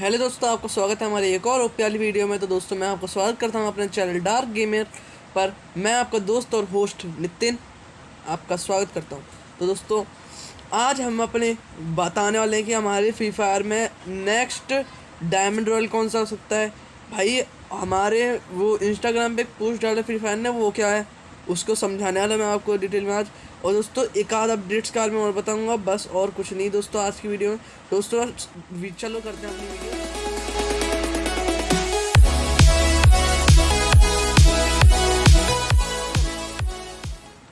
Hello दोस्तों, आपका स्वागत है हमारे एक और ओपी वाली वीडियो में। तो दोस्तों, मैं आपका स्वागत करता हूँ अपने चैनल डार्क गेमर पर। मैं आपका दोस्त और होस्ट नितिन आपका स्वागत करता हूँ। तो दोस्तों, आज हम अपने बताने वाले हैं कि हमारे फ्री फायर में नेक्स्ट डायमंड रॉयल कौन सा हो सकता है। भाई, हमारे वो इंस्टाग्राम पे पोस्ट डाले फ्री फायर ने, वो क्या है? उसको समझाने वाला मैं आपको डिटेल में आज। और दोस्तों एक आध अपडेट्स कार में और बताऊँगा। बस और कुछ नहीं दोस्तों आज की वीडियो में। दोस्तों चलो करते हैं अपनी वीडियो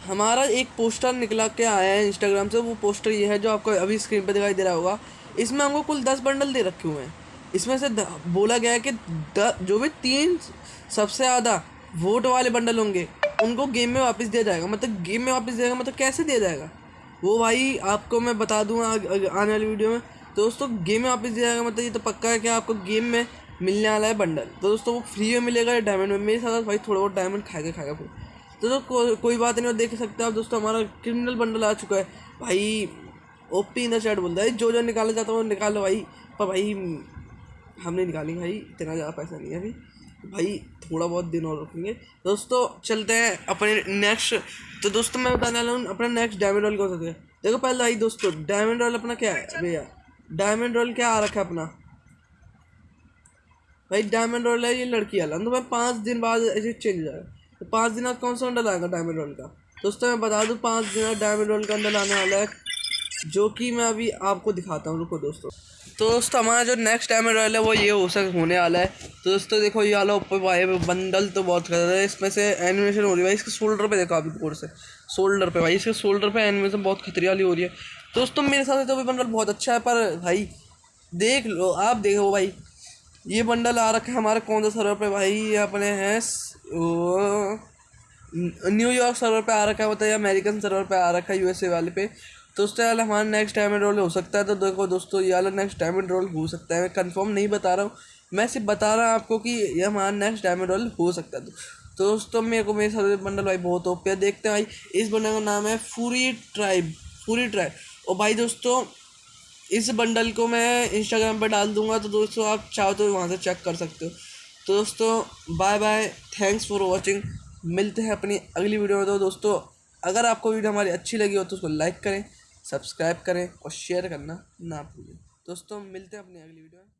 हमारा एक पोस्टर निकला के आया है इंस्टाग्राम से। वो पोस्टर ये है जो आपको अभी स्क्रीन पर दिखाई दे रहा होगा। इसमें हमको कुल दस बंडल दे रखे हुए हैं। इसमें से बोला गया है कि द, जो भी तीन सबसे ज़्यादा वोट वाले बंडल होंगे उनको गेम में वापस दिया जाएगा। मतलब गेम में वापस दिया मतलब कैसे दिया जाएगा? वो भाई आपको मैं बता दूँ आने वाली वीडियो में। तो दोस्तों गेम में वापस दिया जाएगा मतलब ये तो पक्का है कि आपको गेम में मिलने वाला है बंडल तो दोस्तों वो फ्री में मिलेगा या डायमंड में। मेरे साथ भाई थोड़ा बहुत डायमंड खाएगा खाएगा फिर तो, को, कोई बात नहीं देख सकते आप दोस्तों हमारा क्रिमिनल बंडल आ चुका है। भाई ओपी इन द चैट बोलता है जो जो निकाला जाता है वो निकालो भाई। पर भाई हमने निकाली भाई इतना ज़्यादा पैसा नहीं है अभी। भाई थोड़ा बहुत दिन और रखेंगे दोस्तों चलते हैं अपने नेक्स्ट तो दोस्तों मैं बताने वाला हूँ अपना नेक्स्ट डायमंड रोल कौन सा है देखो पहले आई दोस्तों डायमंड रोल अपना क्या है? भैया डायमंड रोल क्या आ रखा है अपना? भाई डायमंड रोल है ये लड़की वाला। तो मैं पाँच दिन बाद ऐसे चेंज हो जाएगा तो पाँच दिन बाद कौन सा अंडर आएगा डायमंड रोल का? दोस्तों मैं बता दूँ पाँच दिन बाद डायमंड रोल का अंडर आने वाला है जो कि मैं अभी आपको दिखाता हूँ, रुको दोस्तों। तो दोस्तों, हमारा जो नेक्स्ट डायमंड रॉयल है, वो ये हो सक, होने वाला है। तो दोस्तों, देखो ये वाला ऊपर भाई बंडल तो बहुत कर रहा है। इसमें से एनिमेशन हो रही है भाई। इसके शोल्डर पे देखो अभी कोर से। शोल्डर पे भाई, इसके शोल्डर पे एनिमेशन बहुत खतरी वाली हो रही है। दोस्तों, मेरे हिसाब से तो भी बंडल बहुत अच्छा है, पर भाई, देख लो, आप देखो भाई। ये बंडल आ रखा है हमारे कौन सा सर्वर पे भाई? ये अपने हैं न्यूयॉर्क सर्वर पे आ रखा है ये अमेरिकन सर्वर पे आ रखा है यूएसए वाले पे। तो दोस्तों यार हमारा नेक्स्ट डायमंड रोल हो सकता है। तो देखो दोस्तों, ये वाला नेक्स्ट डायमंड रोल हो सकता है। मैं कंफर्म नहीं बता रहा हूँ। मैं सिर्फ़ बता रहा हूँ आपको कि ये हमारा नेक्स्ट डायमंड रोल हो सकता है। तो दोस्तों, मेरे को, मेरे साथ बंडल भाई बहुत ओपी है। देखते हैं भाई, इस बंडल का नाम है फूरी ट्राइब फूरी ट्राइब और भाई दोस्तों, इस बंडल को मैं इंस्टाग्राम पर डाल दूँगा तो दोस्तों, आप चाहो तो वहाँ से चेक कर सकते हो। तो दोस्तों bye bye thanks for watching मिलते हैं अपनी अगली वीडियो में। तो दोस्तों, अगर आपको वीडियो हमारी अच्छी लगी हो तो उसको लाइक करें। सब्सक्राइब करें और शेयर करना ना भूलें। दोस्तों मिलते हैं अपनी अगली वीडियो में।